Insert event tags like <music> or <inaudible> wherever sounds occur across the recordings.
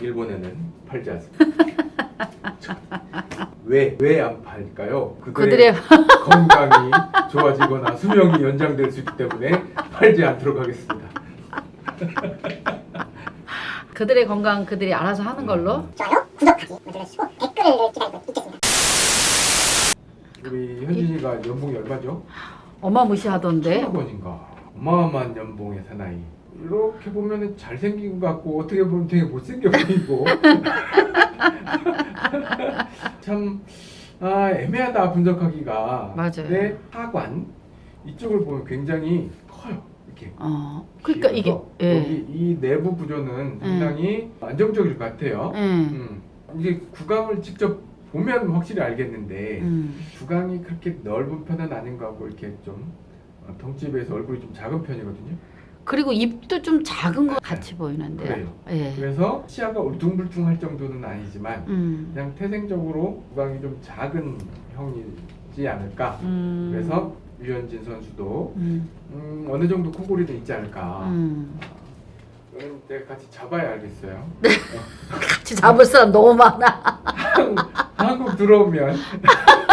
일본에는 팔지 않습니다. 왜 왜 안 팔까요? 그들의 <laughs> 건강이 좋아지거나 수명이 연장될 수 있기 때문에 팔지 않도록 하겠습니다. <laughs> 그들의 건강 그들이 알아서 하는 걸로. 좋아요, 구독하기 눌러주시고 댓글을 기다리고 있겠습니다. 우리 현진이가 연봉이 얼마죠? 어마무시하던데. 천억 원인가? 어마어마한 연봉의 사나이. 이렇게 보면 잘생긴 것 같고 어떻게 보면 되게 못생겨 보이고 <laughs> 참 아, 애매하다 분석하기가 맞아요. 근데 하관 이쪽을 보면 굉장히 커요 이렇게 어. 그러니까 이게 예. 여기 이 내부 구조는 상당히 안정적일 것 같아요 음. 음. 이게 구강을 직접 보면 확실히 알겠는데 음. 구강이 그렇게 넓은 편은 아닌 것 같고 이렇게 좀 어, 덩치에 비해서 얼굴이 좀 작은 편이거든요 그리고 입도 좀 작은 것 같이 보이는데요. 그래요. 예. 그래서 치아가 울퉁불퉁할 정도는 아니지만 음. 그냥 태생적으로 구강이 좀 작은 형이지 않을까 음. 그래서 유현진 선수도 음. 음, 어느 정도 코골이는 있지 않을까 음. 내가 같이 잡아야 알겠어요 <laughs> 같이 잡을 사람 너무 많아. 한국 들어오면 <laughs>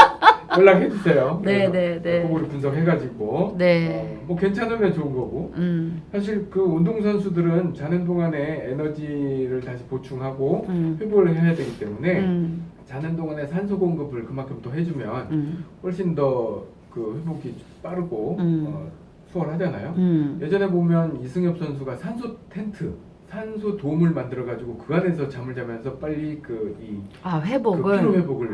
연락해 주세요 <laughs> 네, 그래서 네, 네. 분석해가지고 네. 어, 뭐 괜찮으면 좋은 거고 음. 사실 그 운동 선수들은 자는 동안에 에너지를 다시 보충하고 음. 회복을 해야 되기 때문에 음. 자는 동안에 산소 공급을 그만큼 더 해주면 음. 훨씬 더 그 회복이 빠르고 음. 어, 수월하잖아요. 음. 예전에 보면 이승엽 선수가 산소 텐트, 산소 돔을 만들어 가지고 그 안에서 잠을 자면서 빨리 그이 아그 회복을. 피로 회복을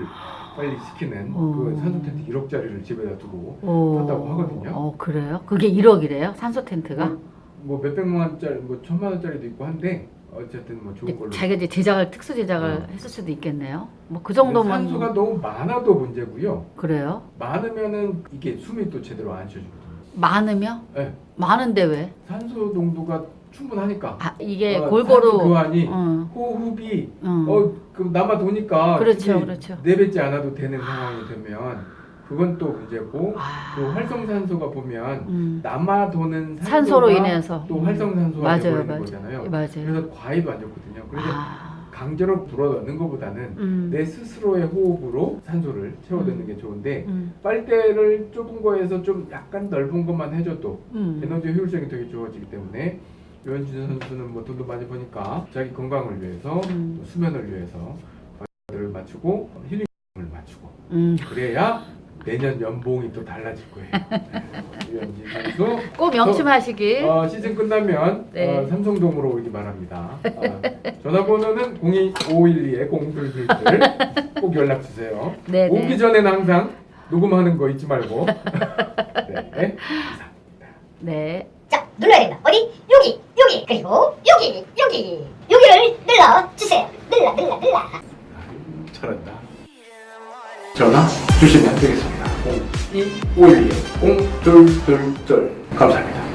빨리 시키는 어. 그 산소 텐트 1억짜리를 집에다 두고 오. 샀다고 하거든요. 어 그래요? 그게 1억이래요? 산소 텐트가? 뭐 몇백만 원짜리, 뭐 천만 원짜리도 있고 한데 어쨌든 뭐 좋은 걸로. 자기가 이제 제작을 특수 제작을 어. 했을 수도 있겠네요. 뭐 그 정도면 산소가 너무 많아도 문제고요. 그래요? 많으면은 이게 숨이 또 제대로 안 쉬어지거든요. 많으며? 네. 많은데 왜? 산소 농도가 충분하니까. 아 이게 어, 골고루 교환이 응, 호흡이 응. 어, 그 남아 도니까 그렇죠, 그렇죠. 내뱉지 않아도 되는 상황이 되면 그건 또 문제고 아. 또 활성산소가 보면 음. 남아 도는 산소로 인해서 또 음. 활성산소가 맞아요, 되버리는 맞아요. 거잖아요. 맞아요. 그래서 과해도 안 좋거든요. 그래서 아. 강제로 불어넣는 것보다는 음. 내 스스로의 호흡으로 산소를 채워넣는 게 좋은데 음. 빨대를 좁은 거에서 좀 약간 넓은 것만 해줘도 음. 에너지 효율성이 되게 좋아지기 때문에 유현진 선수는 뭐 돈도 많이 버니까 자기 건강을 위해서 음. 또 수면을 위해서 과를 맞추고 힐링을 맞추고 음. 그래야 내년 연봉이 또 달라질 거예요. <laughs> 네. 유현진 선수 꼭 명심하시길. 어, 시즌 끝나면 네. 어, 삼성동으로 오기 바랍니다. 어, 전화번호는 02512에 0둘둘둘 꼭 연락 주세요. 네, 오기 네. 전에는 항상 녹음하는 거 잊지 말고. 네. 네. 자, 눌러야 된다. 어디? 여기, 여기, 그리고 여기, 여기, 여기를 눌러 주세요. 눌러, 눌러, 눌러. 잘한다. 전화 주시면 되겠습니다. 0252에 0222 감사합니다.